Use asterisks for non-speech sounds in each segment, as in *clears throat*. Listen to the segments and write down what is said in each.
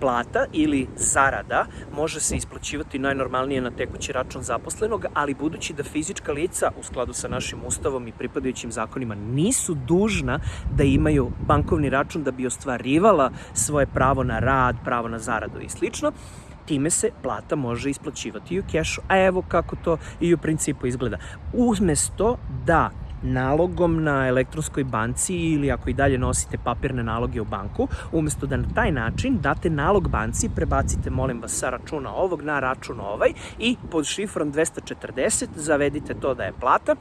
plata ili zarada može se isplaćivati najnormalnije na tekući račun zaposlenog, ali budući da fizička lica u skladu sa našim ustavom i pripadajućim zakonima nisu dužna da imaju bankovni račun da bi ostvarivala svoje pravo na rad, pravo na zaradu i slično, time se plata može isplaćivati i u kešu. A evo kako to i u principu izgleda. Umesto da nalogom na elektronskoj banci ili ako i dalje nosite papirne naloge u banku, umesto da na taj način date nalog banci, prebacite, molim vas, sa računa ovog na račun ovaj i pod šifrom 240 zavedite to da je plata.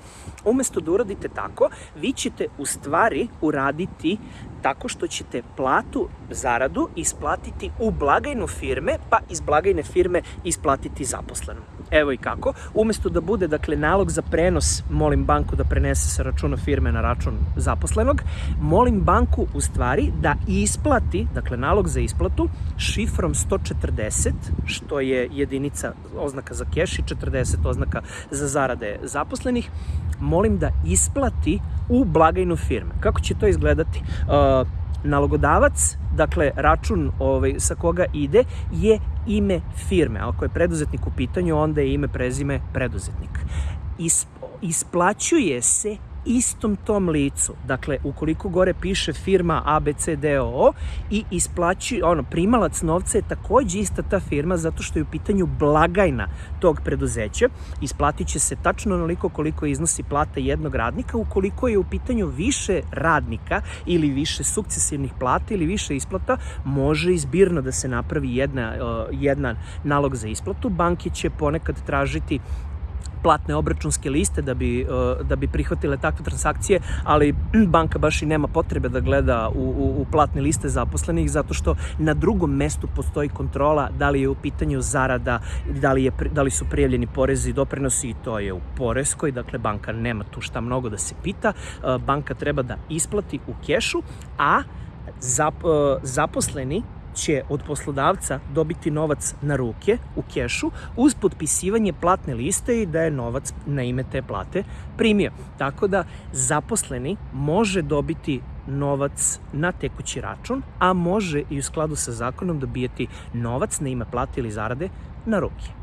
Umesto da uradite tako, vi ćete u stvari uraditi tako što ćete platu, zaradu isplatiti u blagajnu firme, pa iz blagajne firme isplatiti zaposlenom. Evo i kako. Umesto da bude, dakle, nalog za prenos, molim banku da prenese sa računa firme na račun zaposlenog, molim banku u stvari da isplati, dakle, nalog za isplatu šifrom 140, što je jedinica oznaka za keš i 40 oznaka za zarade zaposlenih, molim da isplati u blagajnu firme. Kako će to izgledati? Uh, nalogodavac, dakle račun ovaj, sa koga ide, je ime firme. Ako je preduzetnik u pitanju, onda je ime, prezime preduzetnik. Is, isplaćuje se istom tom licu, dakle, ukoliko gore piše firma ABCDO i isplaći, ono, primalac novca je takođe ista ta firma zato što je u pitanju blagajna tog preduzeća, isplatit će se tačno onoliko koliko iznosi plata jednog radnika, ukoliko je u pitanju više radnika ili više sukcesivnih plata ili više isplata, može izbirno da se napravi jedna, jedna nalog za isplatu. Banke će ponekad tražiti platne obračunske liste da bi, uh, da bi prihvatile takve transakcije, ali *clears throat* banka baš i nema potrebe da gleda u, u, u platne liste zaposlenih zato što na drugom mestu postoji kontrola da li je u pitanju zarada, da li, je, da li su prijavljeni porezi i doprinosi i to je u poreskoj, dakle banka nema tu šta mnogo da se pita, uh, banka treba da isplati u kešu, a zap, uh, zaposleni će od poslodavca dobiti novac na ruke u kešu uz potpisivanje platne liste i da je novac na ime te plate primio. Tako da zaposleni može dobiti novac na tekući račun, a može i u skladu sa zakonom dobijeti novac na ime plate ili zarade na ruke.